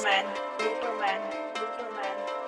Superman. Superman. Superman.